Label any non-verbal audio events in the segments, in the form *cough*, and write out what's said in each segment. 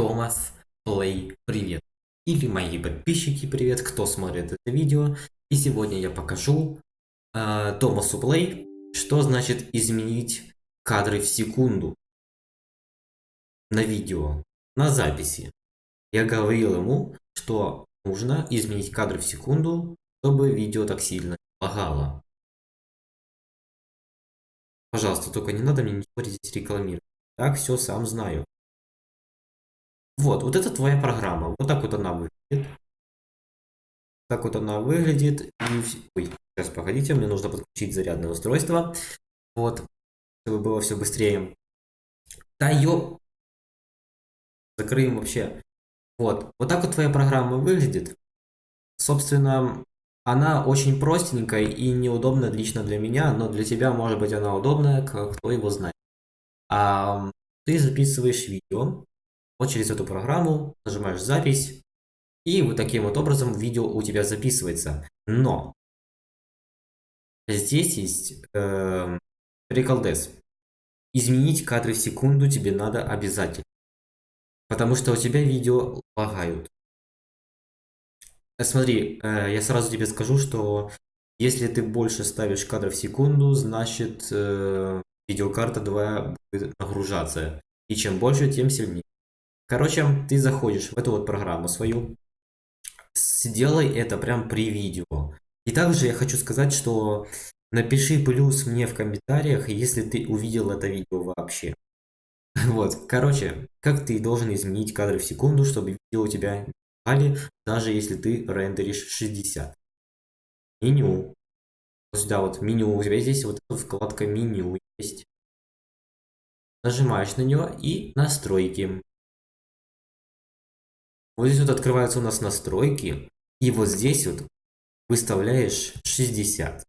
Томас Плей, привет! Или мои подписчики, привет, кто смотрит это видео. И сегодня я покажу э, Томасу Плей, что значит изменить кадры в секунду на видео, на записи. Я говорил ему, что нужно изменить кадры в секунду, чтобы видео так сильно лагало. Пожалуйста, только не надо мне ничего здесь рекламировать. Так, все, сам знаю. Вот, вот это твоя программа. Вот так вот она выглядит. Так вот она выглядит. И... Ой, сейчас погодите, мне нужно подключить зарядное устройство. Вот, чтобы было все быстрее. Да ё... Закрыем вообще. Вот, вот так вот твоя программа выглядит. Собственно, она очень простенькая и неудобная лично для меня, но для тебя, может быть, она удобная, кто его знает. А, ты записываешь видео, вот через эту программу нажимаешь запись, и вот таким вот образом видео у тебя записывается. Но здесь есть э, приколдес. Изменить кадры в секунду тебе надо обязательно. Потому что у тебя видео лагают. Смотри, э, я сразу тебе скажу, что если ты больше ставишь кадров в секунду, значит э, видеокарта твоя будет нагружаться. И чем больше, тем сильнее. Короче, ты заходишь в эту вот программу свою, сделай это прям при видео. И также я хочу сказать, что напиши плюс мне в комментариях, если ты увидел это видео вообще. *laughs* Вот, короче, как ты должен изменить кадры в секунду, чтобы видео у тебя не даже если ты рендеришь 60. Меню. Сюда вот меню, у тебя здесь вот вкладка меню есть. Нажимаешь на нее и настройки. Вот здесь вот открываются у нас настройки. И вот здесь вот выставляешь 60.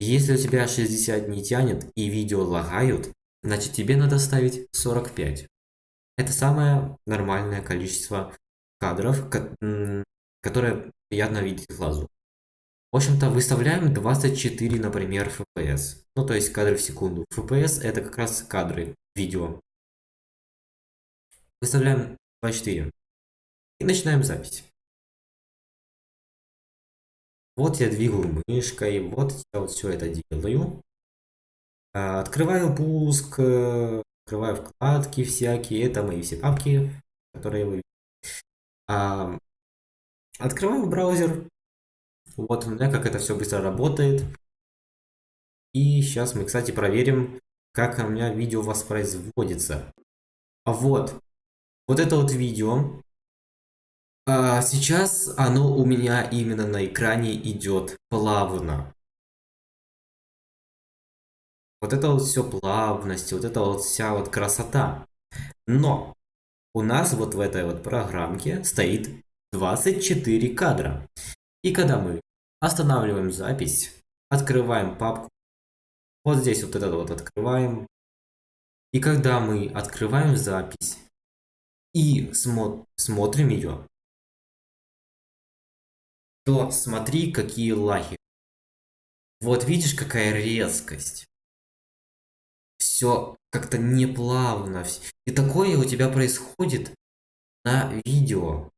Если у тебя 60 не тянет и видео лагают, значит тебе надо ставить 45. Это самое нормальное количество кадров, которое приятно видеть глазу. В общем-то, выставляем 24, например, FPS. Ну, то есть кадры в секунду. FPS это как раз кадры видео. Выставляем 24. И начинаем запись. Вот я двигаю мышкой, вот я вот все это делаю. А, открываю пуск, э, открываю вкладки всякие, это мои все папки, которые вы а, Открываю браузер. Вот у меня как это все быстро работает. И сейчас мы, кстати, проверим, как у меня видео воспроизводится. А вот, вот это вот видео а, сейчас оно у меня именно на экране идет плавно. Вот это вот все плавность, вот это вот вся вот красота. Но у нас вот в этой вот программке стоит 24 кадра. И когда мы останавливаем запись, открываем папку, вот здесь вот этот вот открываем. И когда мы открываем запись и смо смотрим ее, то смотри, какие лаги. Вот видишь, какая резкость. Все как-то неплавно. И такое у тебя происходит на видео.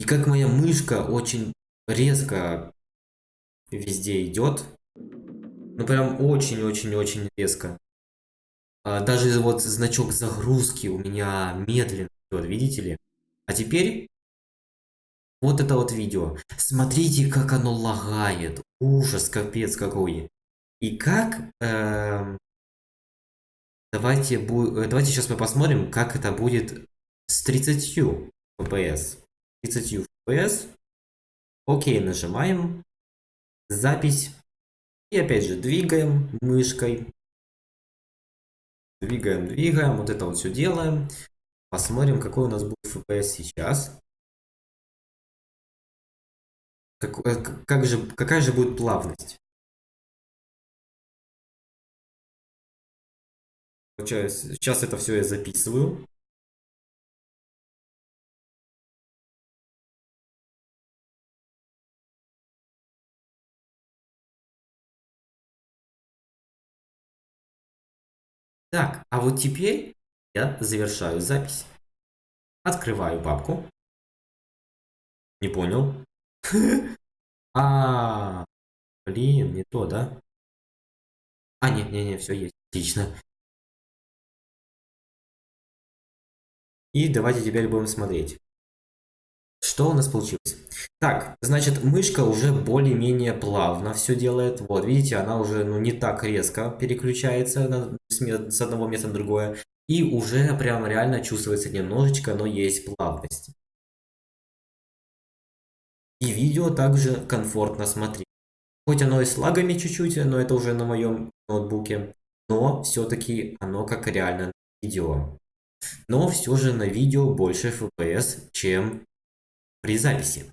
И как моя мышка очень резко везде идет. Ну прям очень-очень-очень резко. А, даже вот значок загрузки у меня медленно вот, видите ли? А теперь вот это вот видео. Смотрите, как оно лагает. Ужас, капец какой. И как... Э, давайте, давайте сейчас мы посмотрим, как это будет с 30 FPS. 30 FPS. Окей, нажимаем. Запись. И опять же двигаем мышкой. Двигаем, двигаем. Вот это вот все делаем. Посмотрим, какой у нас будет FPS сейчас. Как, э, как же, какая же будет плавность? Сейчас это все я записываю. Так, а вот теперь я завершаю запись. Открываю папку. Не понял. *laughs* А, блин, не то, да? А, нет, нет, нет, все есть. Отлично. И давайте теперь будем смотреть. Что у нас получилось? Так, значит, мышка уже более-менее плавно все делает. Вот, видите, она уже ну, не так резко переключается на, с, с одного места на другое. И уже прям реально чувствуется немножечко, но есть плавность. И видео также комфортно смотреть. Хоть оно и с лагами чуть-чуть, но это уже на моем ноутбуке. Но все-таки оно как реально видео. Но все же на видео больше FPS, чем при записи.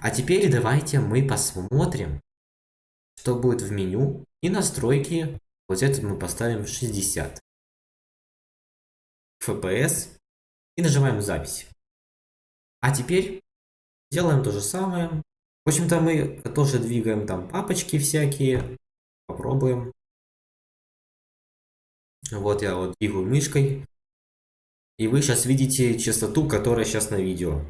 А теперь давайте мы посмотрим, что будет в меню. И настройки, вот этот мы поставим 60 FPS. И нажимаем запись. А теперь делаем то же самое. В общем-то мы тоже двигаем там папочки всякие. Попробуем. Вот я вот двигаю мышкой. И вы сейчас видите частоту, которая сейчас на видео.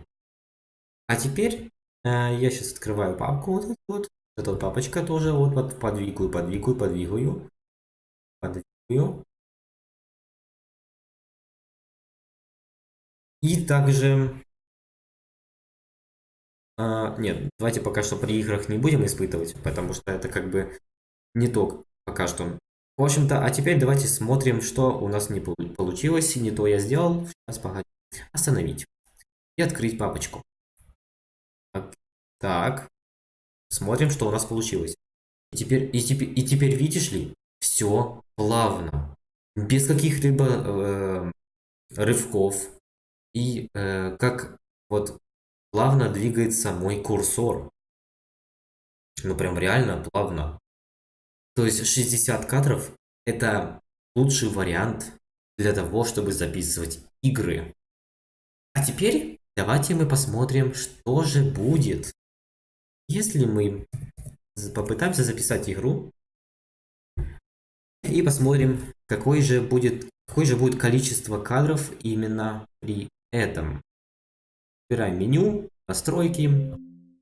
А теперь э, я сейчас открываю папку вот эту вот. Эта вот папочка тоже вот, вот подвигаю, подвигаю, подвигаю. Подвигаю. И также... Э, нет, давайте пока что при играх не будем испытывать, потому что это как бы не то пока что. В общем-то, а теперь давайте смотрим, что у нас не получилось. Не то я сделал. Сейчас, погоди. Остановить. И открыть папочку. Так. Смотрим, что у нас получилось. И теперь, и теперь, и теперь видишь ли, все плавно. Без каких-либо э, рывков. И э, как вот плавно двигается мой курсор. Ну прям реально плавно. То есть 60 кадров это лучший вариант для того, чтобы записывать игры. А теперь давайте мы посмотрим, что же будет, если мы попытаемся записать игру и посмотрим, какой же будет, какое же будет количество кадров именно при этом. Выбираем меню, настройки,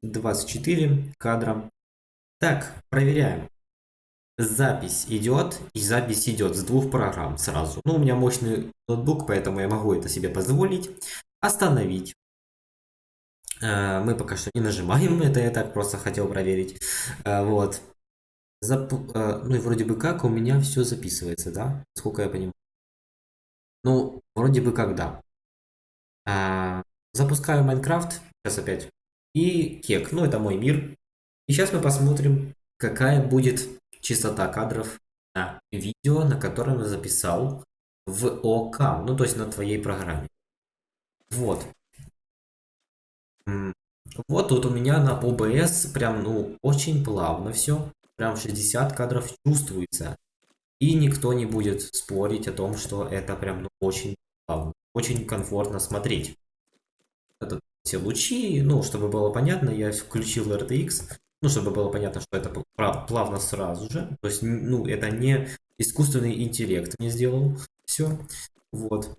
24 кадра. Так, проверяем. Запись идет, и запись идет с двух программ сразу. Ну, у меня мощный ноутбук, поэтому я могу это себе позволить. Остановить. Э, мы пока что не нажимаем, *laughs* это я так просто хотел проверить. Э, вот. Зап... Э, ну и вроде бы как у меня все записывается, да? Сколько я понимаю. Ну, вроде бы как да. Запускаю Майнкрафт, сейчас опять. И кек, ну это мой мир. И сейчас мы посмотрим, какая будет частота кадров на видео, на котором я записал в ОК, ну то есть на твоей программе. Вот. Вот тут у меня на OBS прям, ну, очень плавно все. Прям 60 кадров чувствуется. И никто не будет спорить о том, что это прям ну, очень плавно. Очень комфортно смотреть. Это все лучи, ну, чтобы было понятно, я включил RTX, ну, чтобы было понятно, что это плавно сразу же. То есть, ну, это не искусственный интеллект мне сделал. Все. Вот.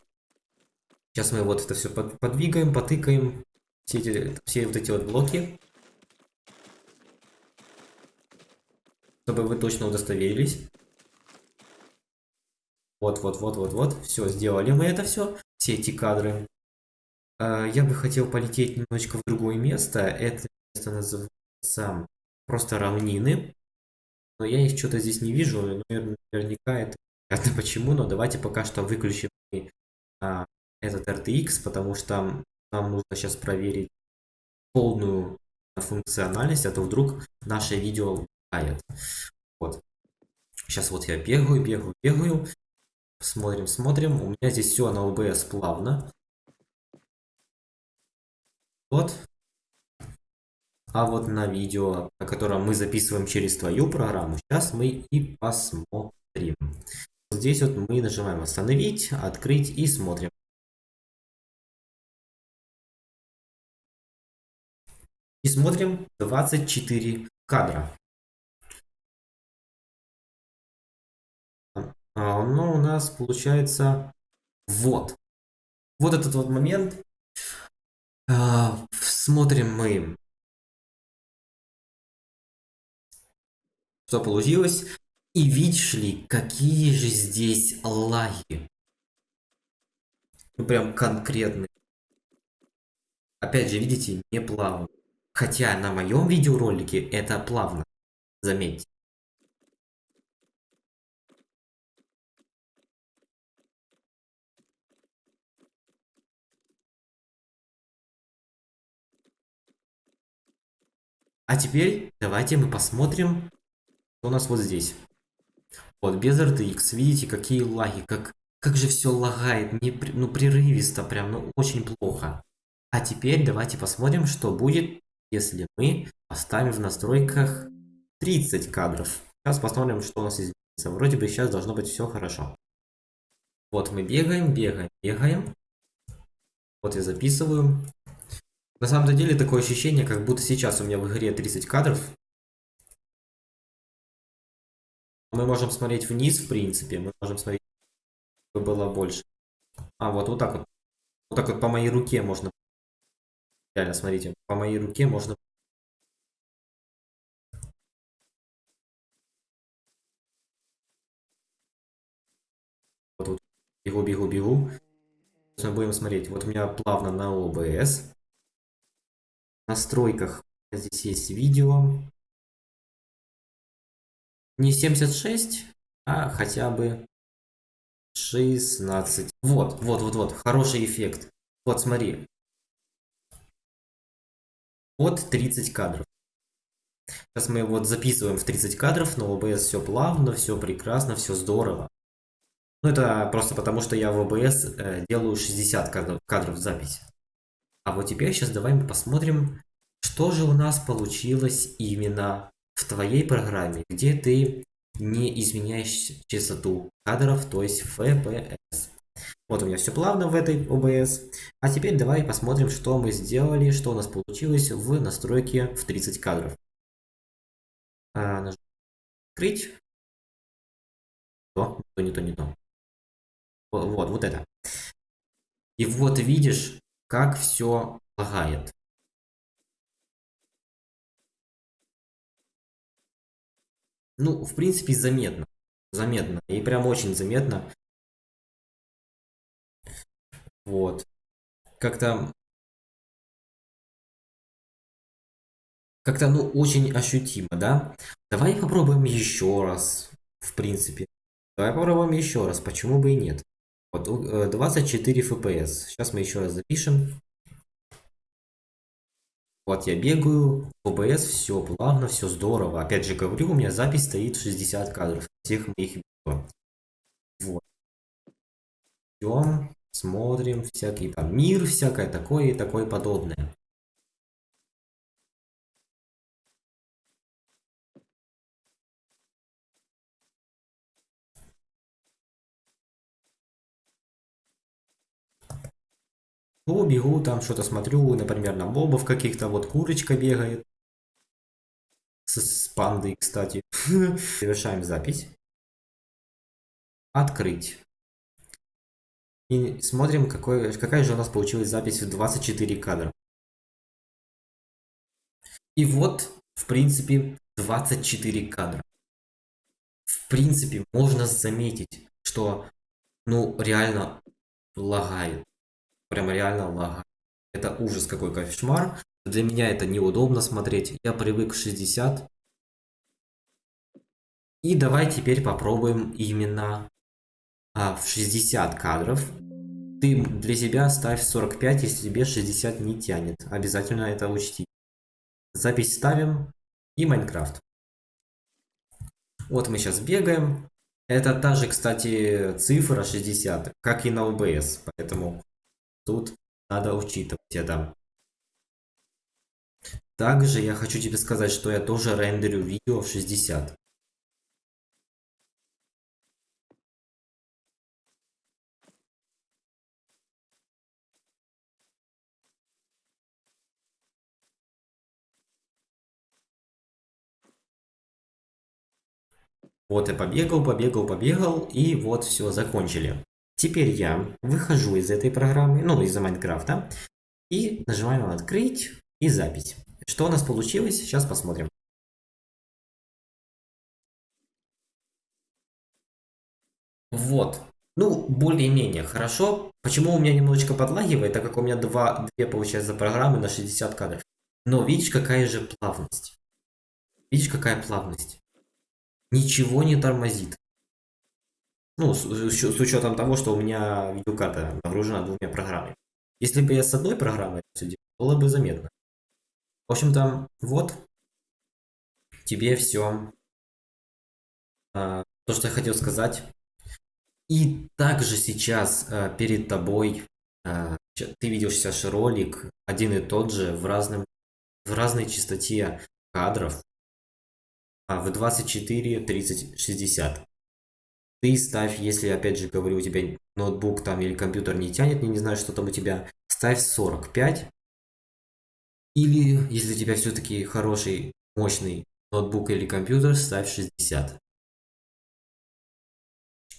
Сейчас мы вот это все подвигаем, потыкаем все, эти, все вот эти вот блоки. Чтобы вы точно удостоверились. Вот, вот, вот, вот, вот. Все, сделали мы это все. Все эти кадры. А, я бы хотел полететь немножечко в другое место. Это место называется просто равнины. Но я их что-то здесь не вижу. Наверняка это понятно *laughs* почему. Но давайте пока что выключим а, этот RTX, потому что нам нужно сейчас проверить полную функциональность, а то вдруг наше видео лагает. Вот. Сейчас вот я бегаю, бегаю, бегаю. Смотрим, смотрим. У меня здесь все на OBS плавно. Вот. А вот на видео, на котором мы записываем через твою программу, сейчас мы и посмотрим. Здесь вот мы нажимаем остановить, открыть и смотрим. И смотрим 24 кадра. А, ну, у нас получается вот. Вот этот вот момент. А, смотрим мы, что получилось. И видишь ли, какие же здесь лаги. Ну, прям конкретные. Опять же, видите, не плавно. Хотя на моем видеоролике это плавно. Заметьте. А теперь давайте мы посмотрим, что у нас вот здесь. Вот, без RTX, видите, какие лаги, как, как же все лагает, не, ну, прерывисто, прям, ну, очень плохо. А теперь давайте посмотрим, что будет, если мы поставим в настройках 30 кадров. Сейчас посмотрим, что у нас изменится. Вроде бы сейчас должно быть все хорошо. Вот мы бегаем, бегаем, бегаем. Вот я записываю. На самом деле такое ощущение, как будто сейчас у меня в игре 30 кадров. Мы можем смотреть вниз, в принципе. Мы можем смотреть, чтобы было больше. А, вот, вот так вот. Вот так вот по моей руке можно. Реально, смотрите. По моей руке можно. Вот, вот. Бегу, бегу, бегу. Сейчас мы будем смотреть. Вот у меня плавно на OBS настройках здесь есть видео. Не 76, а хотя бы 16. Вот, вот, вот, вот, хороший эффект. Вот, смотри. Вот 30 кадров. Сейчас мы вот записываем в 30 кадров, но в OBS все плавно, все прекрасно, все здорово. Ну, это просто потому, что я в OBS э, делаю 60 кадров, кадров записи. А вот теперь сейчас давай мы посмотрим, что же у нас получилось именно в твоей программе, где ты не изменяешь частоту кадров, то есть FPS. Вот у меня все плавно в этой OBS. А теперь давай посмотрим, что мы сделали, что у нас получилось в настройке в 30 кадров. А, открыть. То, не то, не то. Вот, вот это. И вот видишь, как все лагает. Ну, в принципе, заметно. Заметно. И прям очень заметно. Вот. Как-то... Как-то, ну, очень ощутимо, да? Давай попробуем еще раз, в принципе. Давай попробуем еще раз, почему бы и нет. Вот, 24 FPS. Сейчас мы еще раз запишем. Вот я бегаю, OBS, все плавно, все здорово. Опять же говорю, у меня запись стоит 60 кадров всех моих видео. Вот. Идем, смотрим, всякий там мир, всякое такое и такое подобное. Ну, бегу, там что-то смотрю, например, на мобов каких-то, вот курочка бегает. С, с пандой, кстати. *laughs* Завершаем запись. Открыть. И смотрим, какой, какая же у нас получилась запись в 24 кадра. И вот, в принципе, 24 кадра. В принципе, можно заметить, что, ну, реально лагает прям реально лага. Это ужас какой кошмар. Для меня это неудобно смотреть. Я привык к 60. И давай теперь попробуем именно а, в 60 кадров. Ты для себя ставь 45, если тебе 60 не тянет. Обязательно это учти. Запись ставим и Майнкрафт. Вот мы сейчас бегаем. Это та же, кстати, цифра 60, как и на OBS. Поэтому Тут надо учитывать это. Также я хочу тебе сказать, что я тоже рендерю видео в 60. Вот я побегал, побегал, побегал, и вот все, закончили. Теперь я выхожу из этой программы, ну, из-за Майнкрафта, и нажимаем на «Открыть» и «Запись». Что у нас получилось, сейчас посмотрим. Вот. Ну, более-менее хорошо. Почему у меня немножечко подлагивает, так как у меня два, две, получается, программы на 60 кадров. Но видишь, какая же плавность. Видишь, какая плавность. Ничего не тормозит. Ну, с, с учетом того, что у меня видеокарта нагружена двумя программами. Если бы я с одной программой все делал, было бы заметно. В общем-то, вот тебе все а, то, что я хотел сказать. И также сейчас а, перед тобой а, ты видел сейчас ролик один и тот же в, разном, в разной частоте кадров в 24, 30, 60. Ты ставь, если, опять же говорю, у тебя ноутбук там или компьютер не тянет, я не знаю, что там у тебя, ставь 45. Или, если у тебя все-таки хороший, мощный ноутбук или компьютер, ставь 60.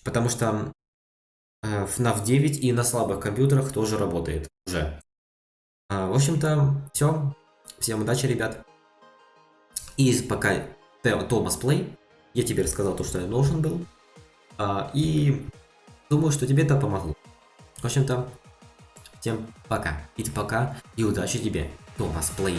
Потому что э, FNAF 9 и на слабых компьютерах тоже работает уже. А, в общем-то, все. Всем удачи, ребят. И пока Томас Плей, я тебе рассказал то, что я должен был. А, и думаю, что тебе это помогло. В общем-то, всем пока. И пока, и удачи тебе, Томас Плей.